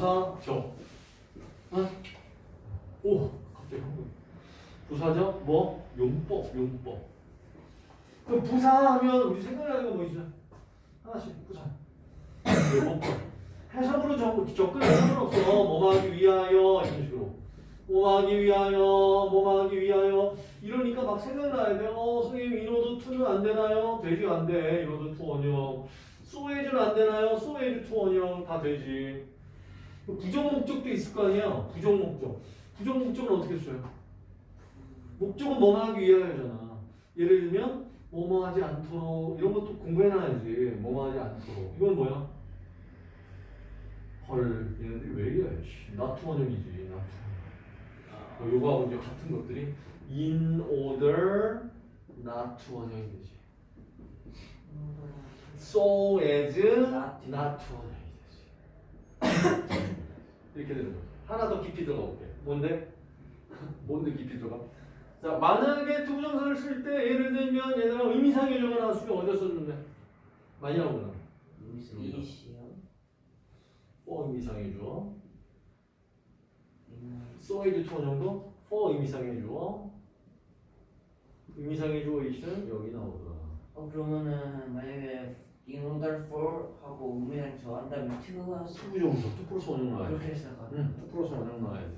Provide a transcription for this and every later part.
부사죠. 어? 오, 갑자기 한국. 부사죠? 뭐? 용법, 용법. 그럼 부사하면 우리 생각나는 거뭐 있어? 하나씩 부사. 용법. 해석으로 접- 접근할 상관없어. 뭐하기 위하여 이런 식으로. 뭐하기 위하여, 뭐하기 위하여. 이러니까 막 생각나야 돼. 어, 선생님 이노드 투는 안 되나요? 되지 안 돼. in order to 원형. so as는 안 되나요? so as to 원형 다 되지. 부정 목적도 있을 거 아니야. 부정 목적. 부정 목적은 어떻게 써요? 목적은 뭐뭐 하기 위하여잖아. 예를 들면 뭐뭐 하지 않도록 이런 것도 공부해놔야지. 뭐뭐 하지 않도록. 이건 뭐야? 헐, 얘네들이 왜 이래? 씨, not to 원형이지. not to. 어, 요거하고 이제 같은 것들이 in order not to 원형이 되지. so as Not to. 되지. 이렇게 되는 거죠. 하나 더 깊이 들어가 볼게. 뭔데? 뭔데 깊이 들어가? 자, 만약에 투부정사를 쓸 때 예를 들면 얘들아 의미상 주어가 나왔으면 어디다 써주는데? 많이 나오구나. 이시요. for 의미상의 주어. so as to 원형도 for 의미상의 주어. 의미상의 주어 이시는 여기 나오더라. 어 그러면은 만약에 in order for 하고 의미랑 저한다면 to가 투부정사, to 플러스 원형 나와야지. 그렇게 해석하. 응, to 플러스 원형 나와야지.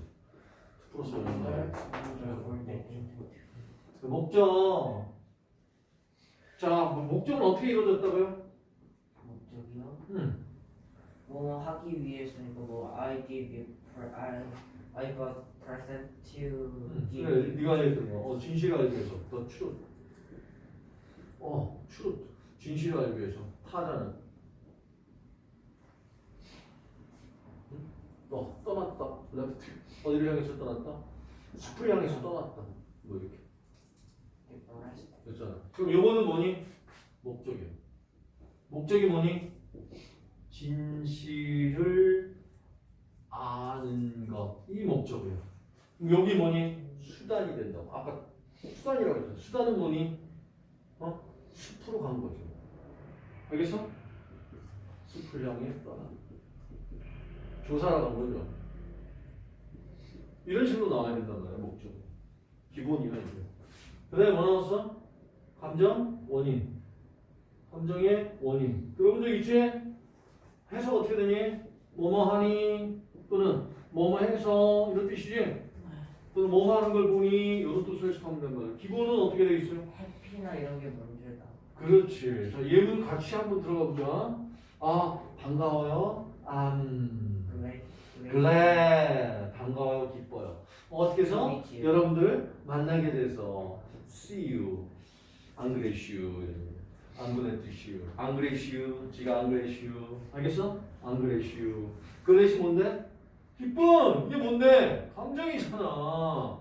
to 플러스 원형 나와야지. 그 목적. 자, 뭐 목적은 어떻게 이루어졌다고요? 목적이요? 응. 뭐 하기 위해서니까 뭐 I give I I got present to 응. give 그래. 네가 얘기했던 거. 어, 진실을 알기 위해서. 더 truth. 어, truth. 진실을 알기 위해서. 타자는. 응? 너 떠났다. left. 어디를 향해서 떠났다? 숲을 향해서 떠났다. 뭐 이렇게. 됐잖아. 그럼 요거는 뭐니? 목적이야. 목적이 뭐니? 진실을 아는 것. 이 목적이야. 여기 뭐니? 수단이 된다고. 아까 수단이라고 했잖아. 수단은 뭐니? 어? 숲으로 간 거죠. 알겠어? 숲을 향해 떠나. 조사를 간 거죠. 이런 식으로 나와야 된단 말이야, 목적. 기본이야, 이게. 그 다음에 뭐 나왔어? 감정, 원인. 감정의 원인. 들어본 적 있지? 해석 어떻게 되니? 뭐뭐 하니? 또는 뭐뭐 해서 이런 뜻이지? 또는 뭐뭐 하는 걸 보니 이런 뜻을 해석하면 말이야. 기본은 어떻게 돼 있어요? 해피나 이런 게 문제다. 그렇지. 자, 예문 같이 한번 들어가 보자. 아, 반가워요. 음. 그래. 글래 반가워요. 기뻐요 어떻게 해서. 여러분들 만나게 돼서 see you. 안 그래슈 안 그랬슈 안 그래슈 지가 안 그래슈 알겠어? 안 그래슈 그래시 뭔데? 기쁨 이게 뭔데? 감정이잖아.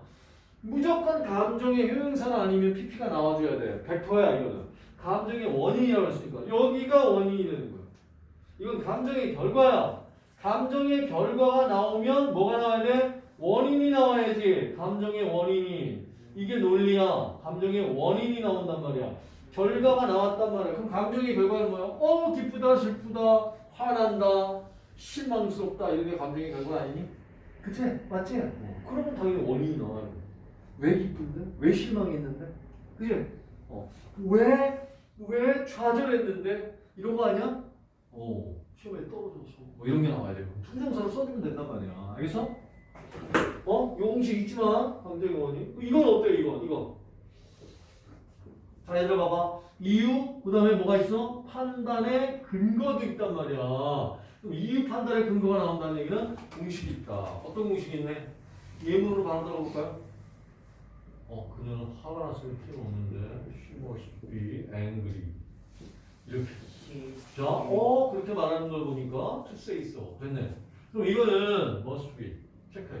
무조건 감정의 효용사는 아니면 PP가 나와줘야 돼. 100%야 이거는. 감정의 원인이라고 했으니까. 여기가 원인이 되는 거야. 이건 감정의 결과야 감정의 결과가 나오면 뭐가 나와야 돼? 원인이 나와야지. 감정의 원인이. 이게 논리야. 감정의 원인이 나온단 말이야. 결과가 나왔단 말이야. 그럼 감정의 결과는 뭐야? 어, 기쁘다, 슬프다, 화난다, 실망스럽다. 이런 게 감정의 결과 아니니? 그치? 맞지? 그러면 당연히 원인이 나와요. 왜 기쁜데? 왜 실망했는데? 그치? 어. 왜, 왜 좌절했는데? 이런 거 아니야? 어. 시험에 떨어져서 뭐 이런 게 나와야 되고 투정사로 써주면 된단 말이야 알겠어? 어? 잊지 마 감정의 원인 이건 어때 이건 이거 자 얘들아 봐봐 이유 그 다음에 뭐가 있어? 판단의 근거도 있단 말이야 그럼 이유 판단의 근거가 나온다는 얘기는 공식이 있다 어떤 공식이 있네? 예문으로 바로 들어가 볼까요? 어 그녀는 화가 났으면 틀림없는데 she must be angry 이렇게 자, 어 그렇게 말하는 걸 보니까 to say so 됐네. 그럼 이거는 must be 체크해.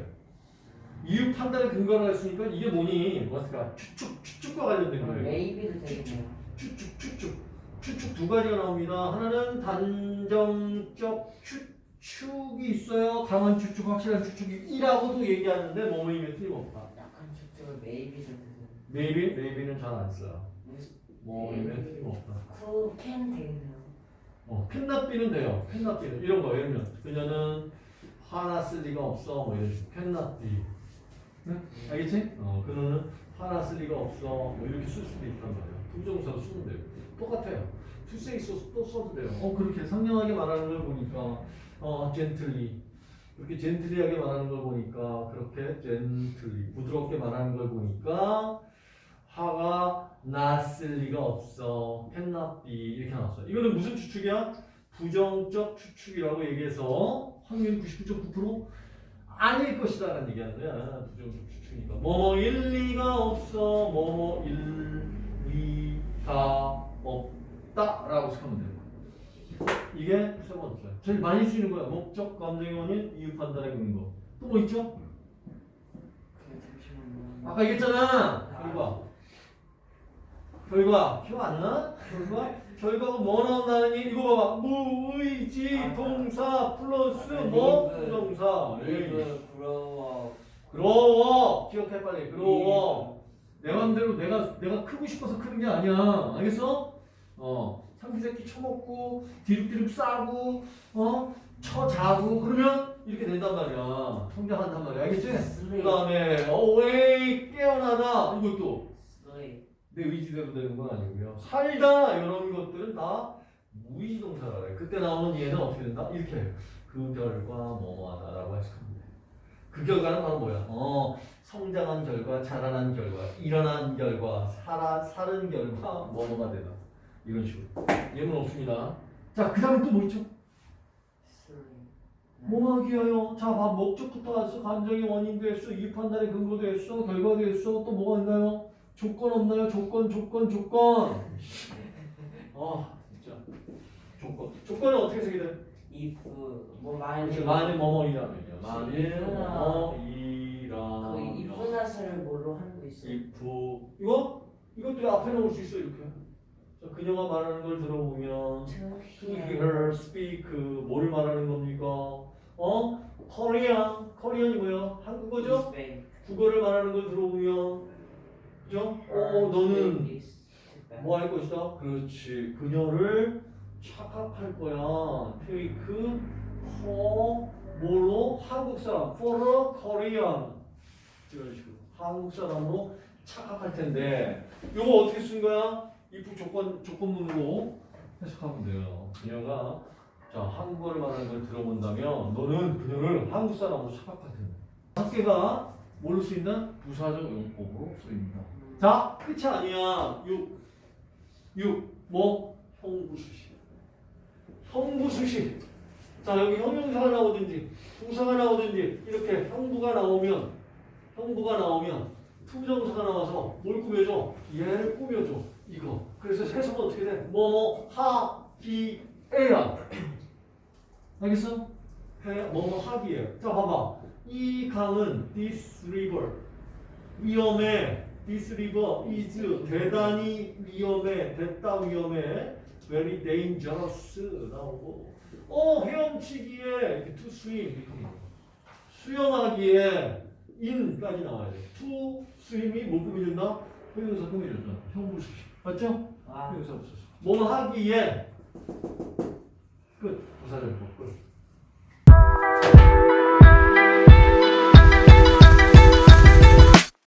이유 판단의 근거를 했으니까 이게 뭐니? must가 추측 추측과 관련된 거예요. maybe도 되겠네요. 추측 추측 추측 두 가지가 나옵니다. 하나는 단정적 추측이 있어요. 강한 추측, 확실한 추측이 이라고도 얘기하는데 뭐뭐이면 틀림없다. 약한 추측을 maybe도 maybe maybe는 잘 안 써요. 뭐뭐이면 틀림없다. could can 되겠네요. 어, 캔나비는 돼요. 캔나비는 이런 거 예를 들면 그녀는 화났을 리가 없어. 뭐 이런 식으로. cannot be. 응? 알겠지? 어, 그거는 화났을 리가 없어. 뭐 이렇게 쓸 수도 있단 말이야. 부정사로 쓰면 돼요. 똑같아요. 투세 있어서 또 써도 돼요. 어, 그렇게 상냥하게 말하는 걸 보니까, 어, gently. 그렇게 젠틀리하게 말하는 걸 보니까, 그렇게 젠틀리, 부드럽게 말하는 걸 보니까, 화가 났을 리가 없어. cannot be. 이렇게 나왔어요. 이거는 무슨 추측이야? 부정적 추측이라고 얘기해서 확률 99.9% 아닐 것이다 라는 얘기하는 거야. 부정적 추측이니까. 뭐뭐 일 리가 없어. 뭐뭐 일 리가 없다 라고 생각하면 돼요. 이게 세 번째. 제일 많이 쓰이는 거야. 목적, 감정의 원인, 이유 판단의 근거. 또 뭐 있죠? 그. 아까 얘기했잖아. 결과. 결과. 기억 안 나? 결과? 결과가 뭐 나온다는 얘기? 이거 봐봐. 무의지, 아, 동사, 플러스 아, 뭐? 리브. 부동사. 에이. 리브 그로워 그로워. 기억해 빨리. 그로워. 내 맘대로 내가 내가 크고 싶어서 크는 게 아니야. 알겠어? 어. 상기새끼 쳐먹고 디룩디룩 싸고 어? 쳐 자고 그러면 이렇게 된단 말이야. 성장한단 말이야. 알겠지? 그 다음에 어웨이 깨어나다 이것도 내 의지대로 되는 건 아니고요. 살다 이런 것들은 다 무의동사라 그래. 그때 나오는 얘는 어떻게 된다? 이렇게 해요. 그 결과 뭐뭐하다라고 해석하면 돼. 그 결과는 바로 뭐야? 어 성장한 결과, 자라난 결과, 일어난 결과, 살아 살은 결과 뭐뭐가 되다. 이런 식으로. 예문 없습니다. 자, 그 다음에 또 뭐 있죠? 뭐하기 위하여 자, 봐, 목적부터 왔어. 감정의 원인도 했어. 이유 판단의 근거도 했어. 결과도 했어. 또 뭐가 있나요? 조건 없나요? 조건, 조건, 조건. 아, 진짜. 조건. 조건은 어떻게 쓰게 돼? if 뭐 만일 이렇게 만일 뭐뭐이라면요. 만일 이쁘나. 뭐뭐이라면. 그 이프나스를 뭘로 하는 거 있어요? if 이거 이것도 앞에 넣을 수 있어 이렇게. 자, 그녀가 말하는 걸 들어보면 to hear, speak 뭐를 말하는 겁니까? 어? Korean, Korean이 뭐야? 한국어죠? 국어를 말하는 걸 들어보면 그죠? 어, 너는 뭐 할 것이다? 그렇지. 그녀를 착각할 거야. take her 뭐로 한국 사람 for a Korean 이런 식으로 한국 사람으로 착각할 텐데 이거 어떻게 쓴 거야? if 조건 조건문으로 해석하면 돼요. 그녀가 자 한국어를 말하는 걸 들어본다면 너는 그녀를 한국 사람으로 착각할 텐데. 학계가 뭘로 쓰인다? 부사적 용법으로 쓰입니다. 자, 끝이 아니야. 6. 6. 뭐? 형부수식. 형부수식. 자, 여기 형용사가 나오든지, 부사가 나오든지, 이렇게 형부가 나오면, 형부가 나오면, 투정사가 나와서 뭘 꾸며줘? 얘를 꾸며줘. 이거. 그래서 해석은 어떻게 돼? 뭐, 뭐, 하, 기, 에야. 알겠어? 해, 뭐, 뭐, 하기에. 자, 봐봐. 이 강은 this river. 위험해. This river is 대단히 위험해. 됐다 위험해. Very dangerous 나오고. 어 헤엄치기에 to swim 나와요. 수영하기에 in까지 나와야 돼. to swim이 뭐 꾸며준다? 형용사 꾸며줬잖아. 형부수식. 맞죠? 아 형용사 없었어. 뭐 하기에 끝. 부사절 끝.